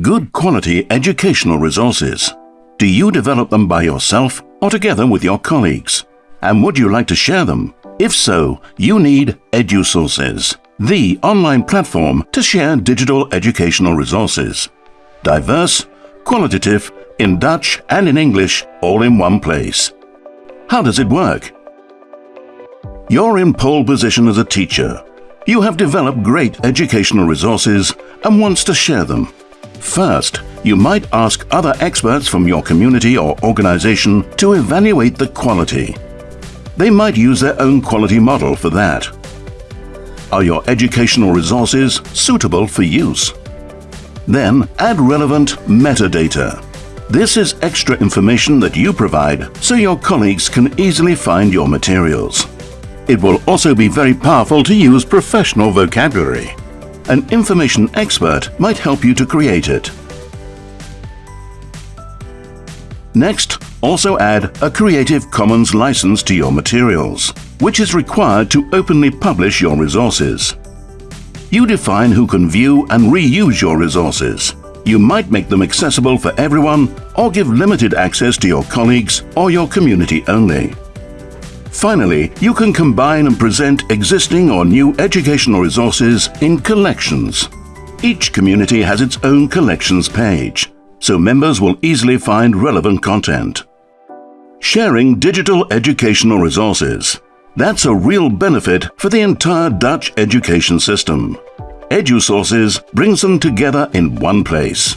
Good quality educational resources. Do you develop them by yourself or together with your colleagues? And would you like to share them? If so, you need EduSources, the online platform to share digital educational resources. Diverse, qualitative, in Dutch and in English, all in one place. How does it work? You're in pole position as a teacher. You have developed great educational resources and wants to share them. First, you might ask other experts from your community or organization to evaluate the quality. They might use their own quality model for that. Are your educational resources suitable for use? Then add relevant metadata. This is extra information that you provide so your colleagues can easily find your materials. It will also be very powerful to use professional vocabulary. An information expert might help you to create it. Next, also add a Creative Commons license to your materials, which is required to openly publish your resources. You define who can view and reuse your resources. You might make them accessible for everyone or give limited access to your colleagues or your community only. Finally, you can combine and present existing or new educational resources in collections. Each community has its own collections page, so members will easily find relevant content. Sharing digital educational resources. That's a real benefit for the entire Dutch education system. EduSources brings them together in one place.